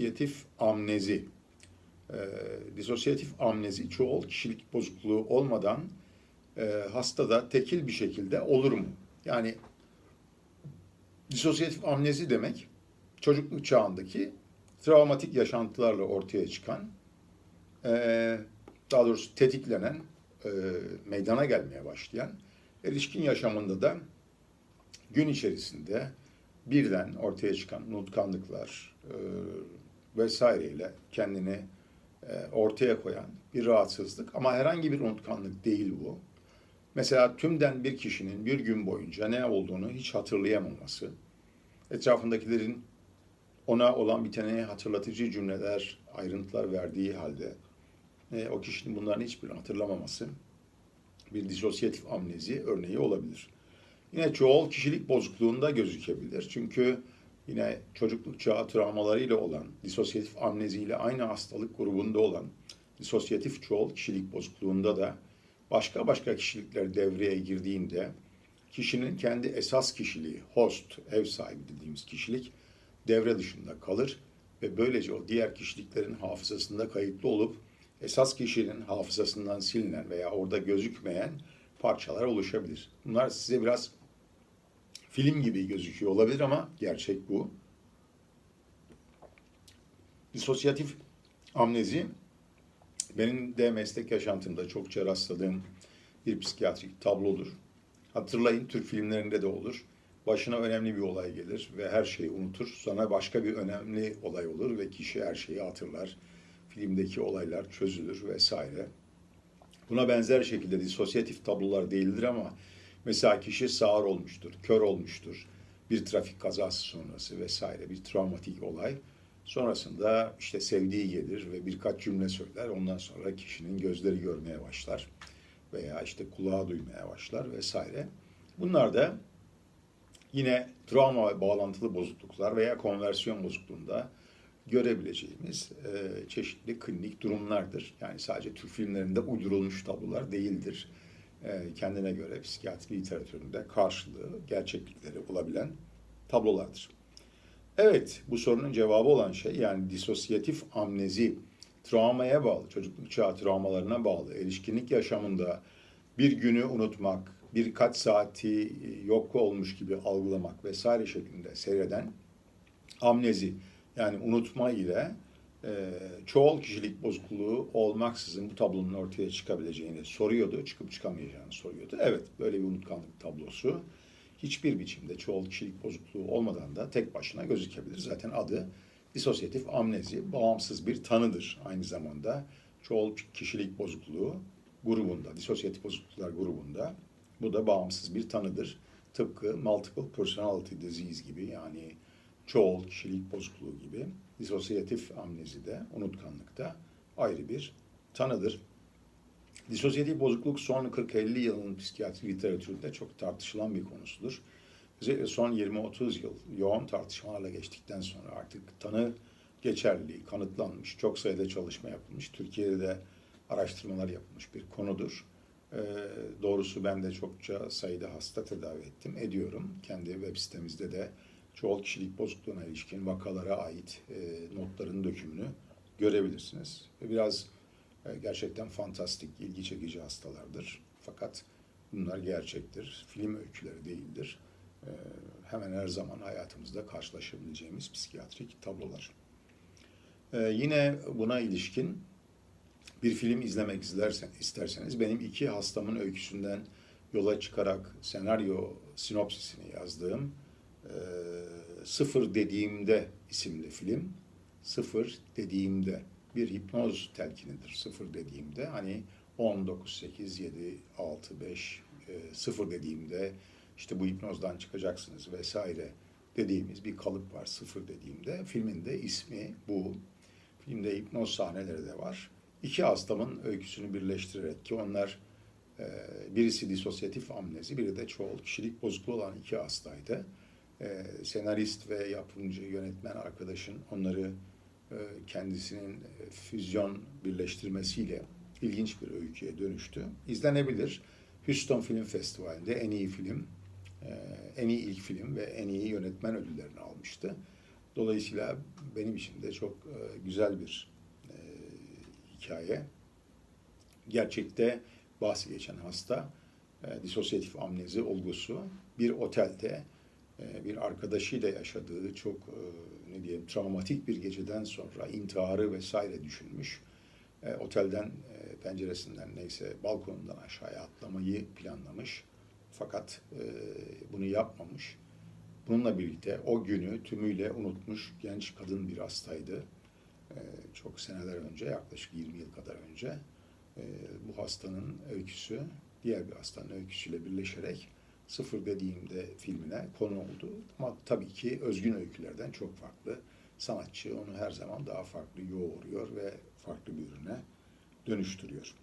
Disosyatif amnezi. Ee, disosyatif amnezi çoğul kişilik bozukluğu olmadan e, hastada tekil bir şekilde olur mu? Yani disosyatif amnezi demek çocukluk çağındaki travmatik yaşantılarla ortaya çıkan e, daha doğrusu tetiklenen e, meydana gelmeye başlayan erişkin yaşamında da gün içerisinde birden ortaya çıkan unutkanlıklar e, vesaireyle kendini e, ortaya koyan bir rahatsızlık ama herhangi bir unutkanlık değil bu. Mesela tümden bir kişinin bir gün boyunca ne olduğunu hiç hatırlayamaması, etrafındakilerin ona olan biteni hatırlatıcı cümleler, ayrıntılar verdiği halde e, o kişinin bunların hiçbirini hatırlamaması bir disosyatif amnezi örneği olabilir. Yine çoğul kişilik bozukluğunda gözükebilir. Çünkü yine çocukluk çağı travmalarıyla olan, disosyatif amneziyle aynı hastalık grubunda olan disosyatif çoğul kişilik bozukluğunda da başka başka kişilikler devreye girdiğinde kişinin kendi esas kişiliği, host, ev sahibi dediğimiz kişilik devre dışında kalır ve böylece o diğer kişiliklerin hafızasında kayıtlı olup esas kişinin hafızasından silinen veya orada gözükmeyen parçalar oluşabilir. Bunlar size biraz film gibi gözüküyor olabilir ama gerçek bu. Disosyatif amnezi benim de meslek yaşantımda çokça rastladığım bir psikiyatrik tablodur. Hatırlayın Türk filmlerinde de olur. Başına önemli bir olay gelir ve her şeyi unutur. Sonra başka bir önemli olay olur ve kişi her şeyi hatırlar. Filmdeki olaylar çözülür vesaire. Buna benzer şekilde disosyatif tablolar değildir ama mesela kişi sağır olmuştur, kör olmuştur. Bir trafik kazası sonrası vesaire bir travmatik olay. Sonrasında işte sevdiği gelir ve birkaç cümle söyler. Ondan sonra kişinin gözleri görmeye başlar veya işte kulağı duymaya başlar vesaire. Bunlar da yine travma bağlantılı bozukluklar veya konversiyon bozukluğunda görebileceğimiz e, çeşitli klinik durumlardır. Yani sadece Türk filmlerinde uydurulmuş tablolar değildir. E, kendine göre psikiyatri literatüründe karşılığı, gerçeklikleri olabilen tablolardır. Evet, bu sorunun cevabı olan şey yani disosyatif amnezi, travmaya bağlı, çocukluk çağı travmalarına bağlı, erişkinlik yaşamında bir günü unutmak, birkaç saati yok olmuş gibi algılamak vesaire şeklinde seyreden amnezi yani unutma ile e, çoğul kişilik bozukluğu olmaksızın bu tablonun ortaya çıkabileceğini soruyordu, çıkıp çıkamayacağını soruyordu. Evet, böyle bir unutkanlık tablosu hiçbir biçimde çoğul kişilik bozukluğu olmadan da tek başına gözükebilir. Zaten adı disosyatif amnezi, bağımsız bir tanıdır aynı zamanda. Çoğul kişilik bozukluğu grubunda, disosyatif bozukluklar grubunda bu da bağımsız bir tanıdır. Tıpkı multiple personality disease gibi yani çoğul kişilik bozukluğu gibi disosyatif amnezi de unutkanlıkta ayrı bir tanıdır. Disosyatif bozukluk son 40-50 yılın psikiyatri literatüründe çok tartışılan bir konusudur. Özellikle son 20-30 yıl yoğun tartışmalarla geçtikten sonra artık tanı geçerliliği kanıtlanmış, çok sayıda çalışma yapılmış, Türkiye'de de araştırmalar yapılmış bir konudur. Ee, doğrusu ben de çokça sayıda hasta tedavi ettim, ediyorum. Kendi web sitemizde de çoğul kişilik bozukluğuna ilişkin vakalara ait e, notların dökümünü görebilirsiniz. Ve biraz e, gerçekten fantastik, ilgi çekici hastalardır. Fakat bunlar gerçektir, film öyküleri değildir. E, hemen her zaman hayatımızda karşılaşabileceğimiz psikiyatrik tablolar. E, yine buna ilişkin bir film izlemek isterseniz benim iki hastamın öyküsünden yola çıkarak senaryo sinopsisini yazdığım e, Sıfır Dediğimde isimli film. Sıfır Dediğimde bir hipnoz telkinidir. Sıfır dediğimde hani 10, 9, 8, 7, 6, 5, e, sıfır dediğimde işte bu hipnozdan çıkacaksınız vesaire dediğimiz bir kalıp var sıfır dediğimde. Filmin de ismi bu. Filmde hipnoz sahneleri de var. İki hastamın öyküsünü birleştirerek ki onlar e, birisi disosyatif amnezi, biri de çoğul kişilik bozukluğu olan iki hastaydı. E, senarist ve yapımcı, yönetmen arkadaşın onları e, kendisinin e, füzyon birleştirmesiyle ilginç bir öyküye dönüştü. İzlenebilir. Houston Film Festivali'nde en iyi film, en iyi ilk film ve en iyi yönetmen ödüllerini almıştı. Dolayısıyla benim için de çok e, güzel bir e, hikaye. Gerçekte bahsi geçen hasta e, disosyatif amnezi olgusu bir otelde e, bir arkadaşıyla yaşadığı çok e, ne diyeyim travmatik bir geceden sonra intiharı vesaire düşünmüş. E, otelden e, penceresinden neyse balkonundan aşağıya atlamayı planlamış. Fakat bunu yapmamış. Bununla birlikte o günü tümüyle unutmuş genç kadın bir hastaydı. Çok seneler önce, yaklaşık 20 yıl kadar önce bu hastanın öyküsü diğer bir hastanın öyküsüyle birleşerek Sıfır dediğimde filmine konu oldu. Ama tabii ki özgün öykülerden çok farklı. Sanatçı onu her zaman daha farklı yoğuruyor ve farklı bir ürüne dönüştürüyor.